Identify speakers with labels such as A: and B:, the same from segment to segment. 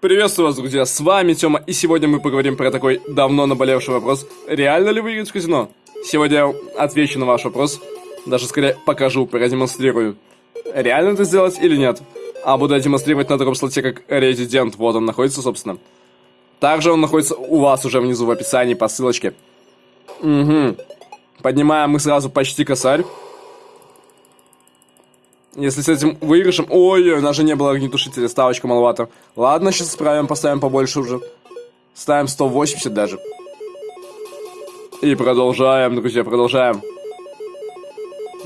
A: Приветствую вас, друзья, с вами Тёма, и сегодня мы поговорим про такой давно наболевший вопрос. Реально ли выиграть в казино? Сегодня я отвечу на ваш вопрос, даже скорее покажу, продемонстрирую. Реально это сделать или нет? А буду демонстрировать на таком слоте, как Resident, вот он находится, собственно. Также он находится у вас уже внизу в описании по ссылочке. Угу. Поднимаем мы сразу почти косарь. Если с этим выигрышем... Ой, у нас же не было огнетушителя, ставочка маловато. Ладно, сейчас справим, поставим побольше уже. Ставим 180 даже. И продолжаем, друзья, продолжаем.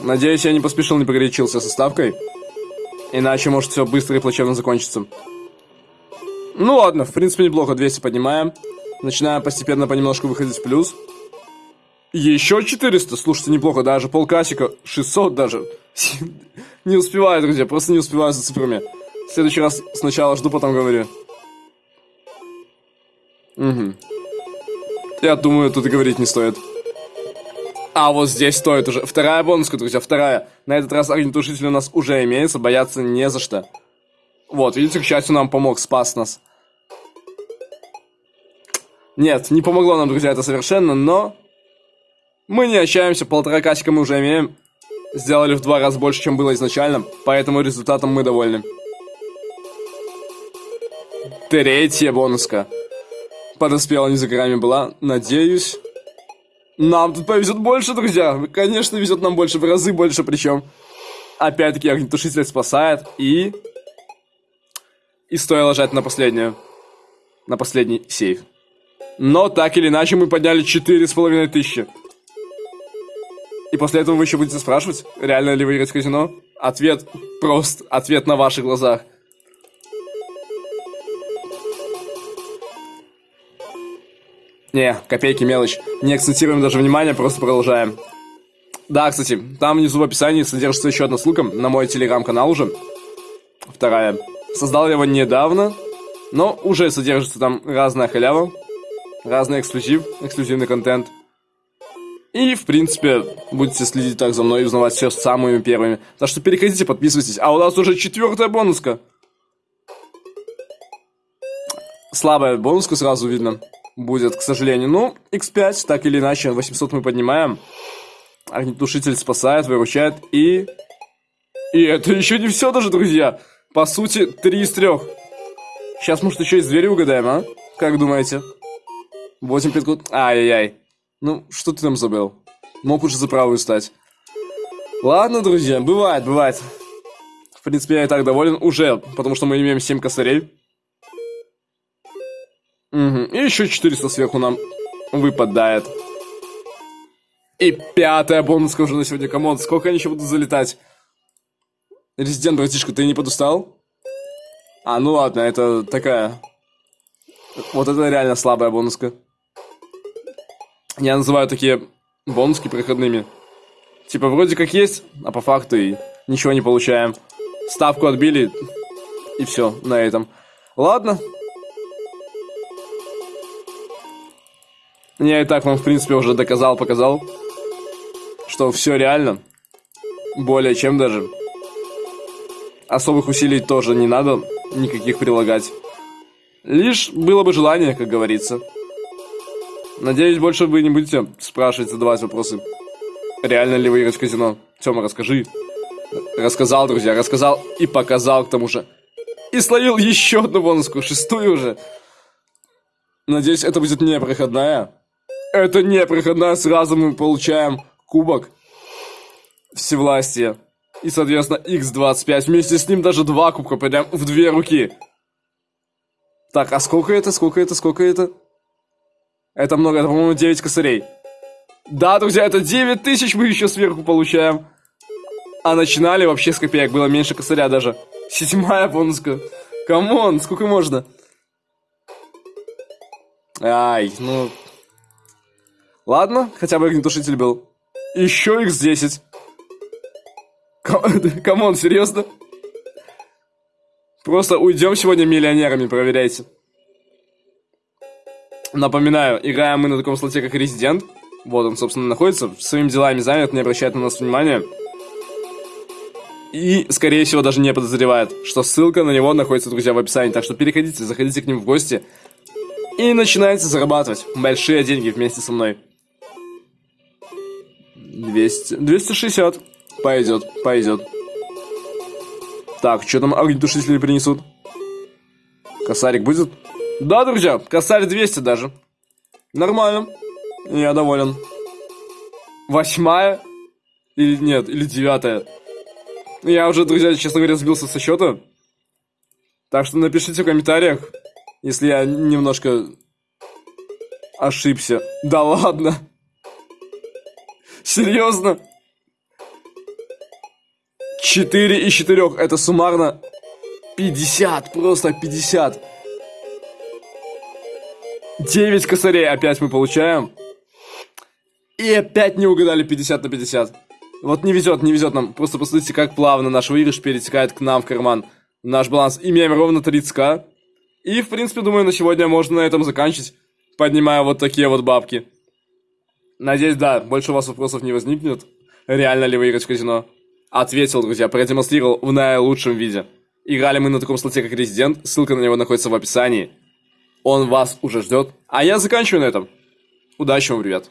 A: Надеюсь, я не поспешил, не погорячился со ставкой. Иначе может все быстро и плачевно закончится. Ну ладно, в принципе неплохо, 200 поднимаем. Начинаем постепенно понемножку выходить в плюс. Еще 400, слушайте, неплохо, даже полкасика, 600 даже. Не успеваю, друзья, просто не успеваю за цифрами. В следующий раз сначала жду, потом говорю. Угу. Я думаю, тут и говорить не стоит. А вот здесь стоит уже. Вторая бонуска, друзья, вторая. На этот раз огнетушитель у нас уже имеется, бояться не за что. Вот, видите, к счастью, нам помог, спас нас. Нет, не помогло нам, друзья, это совершенно, но... Мы не отчаемся, полтора касика мы уже имеем. Сделали в два раза больше, чем было изначально, поэтому результатом мы довольны. Третья бонуска. Подоспела не за горами была, надеюсь. Нам тут повезет больше, друзья. Конечно, везет нам больше, в разы больше причем. Опять-таки огнетушитель спасает и... И стоило жать на последнюю. На последний сейф. Но так или иначе мы подняли четыре с половиной тысячи. И после этого вы еще будете спрашивать, реально ли выиграть казино? Ответ прост, ответ на ваших глазах. Не, копейки мелочь. Не акцентируем даже внимание, просто продолжаем. Да, кстати, там внизу в описании содержится еще одна ссылка на мой телеграм-канал уже. Вторая. Создал я его недавно, но уже содержится там разная халява, разный эксклюзив, эксклюзивный контент – и, в принципе, будете следить так за мной и узнавать все самыми первыми. Так что переходите, подписывайтесь. А у нас уже четвертая бонуска. Слабая бонуска сразу видно будет, к сожалению. Ну, x5, так или иначе, 800 мы поднимаем. Огнетушитель спасает, выручает. И... И это еще не все даже, друзья. По сути, 3 из 3. Сейчас, может, еще из двери угадаем, а? Как думаете? 8 5 Ай-яй-яй. Ну, что ты там забыл? Мог уже за правую стать. Ладно, друзья, бывает, бывает. В принципе, я и так доволен уже, потому что мы имеем 7 косарей. Угу. И еще 400 сверху нам выпадает. И пятая бонуска уже на сегодня. Come on, сколько они еще будут залетать? Резидент, братишка, ты не подустал? А, ну ладно, это такая... Вот это реально слабая бонуска. Я называю такие бонуски проходными. Типа, вроде как есть, а по факту и ничего не получаем. Ставку отбили, и все на этом. Ладно. Я и так вам, в принципе, уже доказал, показал, что все реально. Более чем даже. Особых усилий тоже не надо никаких прилагать. Лишь было бы желание, как говорится. Надеюсь, больше вы не будете спрашивать, задавать вопросы. Реально ли выиграть в казино? Тёма, расскажи. Рассказал, друзья, рассказал и показал к тому же. И словил еще одну бонуску, шестую уже. Надеюсь, это будет не проходная. Это не проходная, сразу мы получаем кубок всевластия. И, соответственно, x25. Вместе с ним даже два кубка, прям в две руки. Так, а сколько это, сколько это, сколько это? Это много, это, по-моему, 9 косарей. Да, друзья, это 9 тысяч мы еще сверху получаем. А начинали вообще с копеек, было меньше косаря даже. Седьмая бонуска. Come on, сколько можно? Ай, ну... Ладно, хотя бы огнетушитель был. Еще x10. Come on, серьезно? Просто уйдем сегодня миллионерами, проверяйте. Напоминаю, играем мы на таком слоте, как Резидент. Вот он, собственно, находится. Своими делами занят, не обращает на нас внимания. И, скорее всего, даже не подозревает, что ссылка на него находится, друзья, в описании. Так что переходите, заходите к ним в гости и начинайте зарабатывать большие деньги вместе со мной. 200, 260. Пойдет, пойдет. Так, что там огнетушители принесут? Косарик будет? Да, друзья, косарь 200 даже. Нормально. Я доволен. Восьмая? Или нет, или девятая. Я уже, друзья, честно говоря, сбился со счета. Так что напишите в комментариях, если я немножко ошибся. Да ладно. Серьезно? 4 из 4. Это суммарно 50. Просто 50. 9 косарей опять мы получаем. И опять не угадали 50 на 50. Вот не везет, не везет нам. Просто посмотрите, как плавно наш выигрыш перетекает к нам в карман. Наш баланс имеем ровно 30к. И, в принципе, думаю, на сегодня можно на этом заканчивать, поднимая вот такие вот бабки. Надеюсь, да, больше у вас вопросов не возникнет. Реально ли выиграть в казино? Ответил, друзья, продемонстрировал в наилучшем виде. Играли мы на таком слоте, как Резидент, ссылка на него находится в описании. Он вас уже ждет. А я заканчиваю на этом. Удачи вам, ребят.